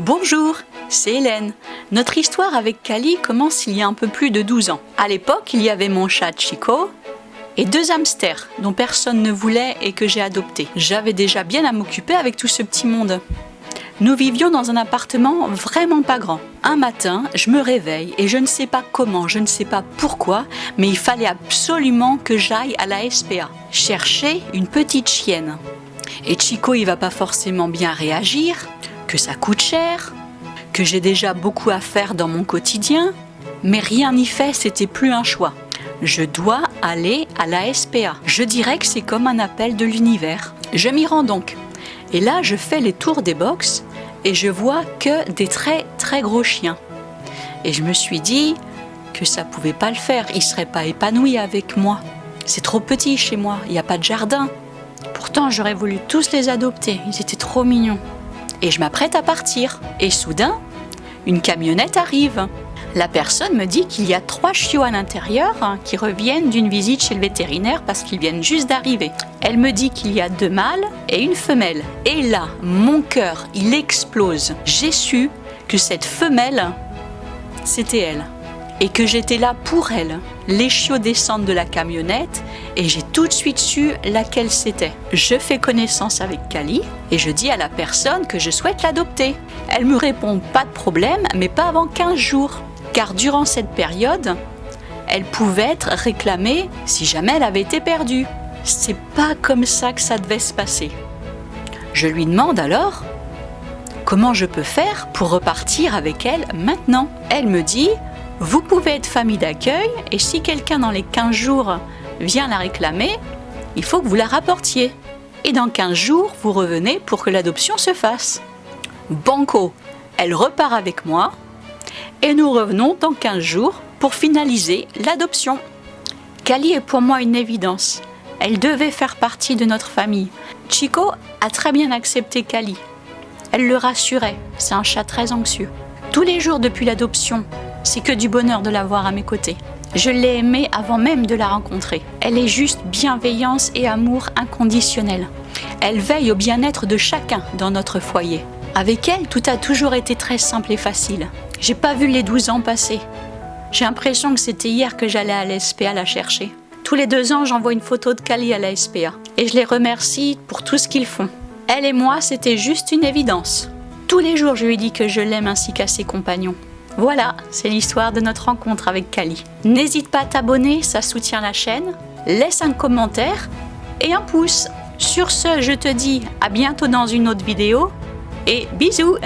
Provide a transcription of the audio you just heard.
Bonjour, c'est Hélène. Notre histoire avec Kali commence il y a un peu plus de 12 ans. À l'époque, il y avait mon chat Chico et deux hamsters dont personne ne voulait et que j'ai adopté. J'avais déjà bien à m'occuper avec tout ce petit monde. Nous vivions dans un appartement vraiment pas grand. Un matin, je me réveille et je ne sais pas comment, je ne sais pas pourquoi, mais il fallait absolument que j'aille à la SPA chercher une petite chienne. Et Chico, il va pas forcément bien réagir, que ça coûte cher, que j'ai déjà beaucoup à faire dans mon quotidien, mais rien n'y fait, c'était plus un choix. Je dois aller à la SPA. Je dirais que c'est comme un appel de l'univers. Je m'y rends donc. Et là, je fais les tours des box et je vois que des très très gros chiens. Et je me suis dit que ça pouvait pas le faire, ils seraient pas épanouis avec moi. C'est trop petit chez moi, il n'y a pas de jardin. Pourtant, j'aurais voulu tous les adopter, ils étaient trop mignons. Et je m'apprête à partir. Et soudain, une camionnette arrive. La personne me dit qu'il y a trois chiots à l'intérieur hein, qui reviennent d'une visite chez le vétérinaire parce qu'ils viennent juste d'arriver. Elle me dit qu'il y a deux mâles et une femelle. Et là, mon cœur, il explose. J'ai su que cette femelle, c'était elle. Et que j'étais là pour elle. Les chiots descendent de la camionnette et j'ai tout de suite su laquelle c'était. Je fais connaissance avec Kali et je dis à la personne que je souhaite l'adopter. Elle me répond pas de problème, mais pas avant 15 jours car durant cette période, elle pouvait être réclamée si jamais elle avait été perdue. C'est pas comme ça que ça devait se passer. Je lui demande alors comment je peux faire pour repartir avec elle maintenant? Elle me dit vous pouvez être famille d'accueil et si quelqu'un dans les 15 jours vient la réclamer, il faut que vous la rapportiez. Et dans 15 jours, vous revenez pour que l'adoption se fasse. Banco, elle repart avec moi et nous revenons dans 15 jours pour finaliser l'adoption. Kali est pour moi une évidence. Elle devait faire partie de notre famille. Chico a très bien accepté Kali. Elle le rassurait, c'est un chat très anxieux. Tous les jours depuis l'adoption, c'est que du bonheur de la voir à mes côtés. Je l'ai aimée avant même de la rencontrer. Elle est juste bienveillance et amour inconditionnel. Elle veille au bien-être de chacun dans notre foyer. Avec elle, tout a toujours été très simple et facile. J'ai pas vu les 12 ans passer. J'ai l'impression que c'était hier que j'allais à l'SPA la chercher. Tous les deux ans, j'envoie une photo de Kali à la SPA. Et je les remercie pour tout ce qu'ils font. Elle et moi, c'était juste une évidence. Tous les jours, je lui dis que je l'aime ainsi qu'à ses compagnons. Voilà, c'est l'histoire de notre rencontre avec Kali. N'hésite pas à t'abonner, ça soutient la chaîne. Laisse un commentaire et un pouce. Sur ce, je te dis à bientôt dans une autre vidéo et bisous